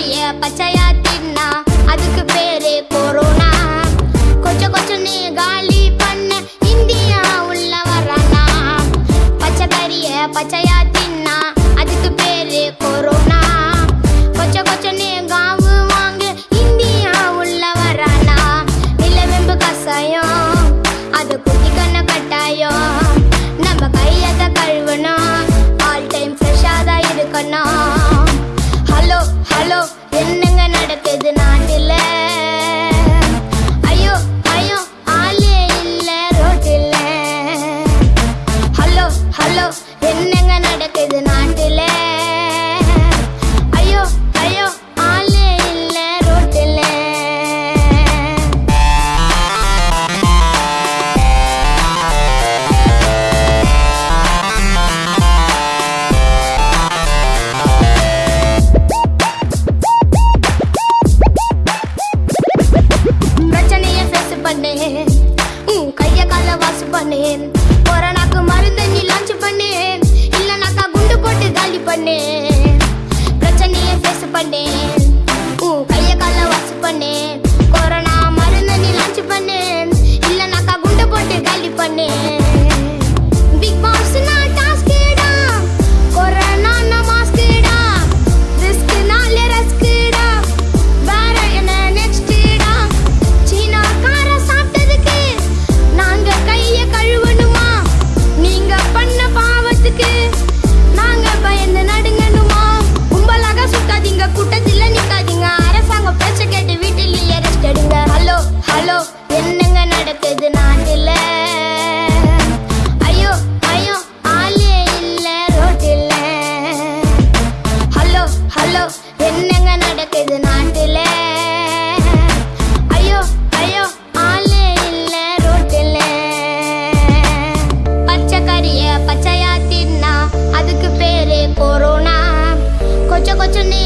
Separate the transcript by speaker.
Speaker 1: கறிய பச்சையா தின்னா அதுக்கு பேரு கொரோனா கொஞ்சம் கொஞ்சம் நீ காலி பண்ண இந்தியா உள்ள வரானா? பச்சை கறிய பச்சையா நடக்குது நாட்டில். ஐயோ ஐயோ ஆளே இல்லை ரோட்டில். ஹலோ ஹலோ என்னங்க நடக்குது நாட்டில்? ஐயோ ஐயோ ஆளே இல்லை ரோட்டில். பச்சை கறிய பச்சையா தின்னா அதுக்கு பேரு கொரோனா. கொச்ச கொச்சம் நீ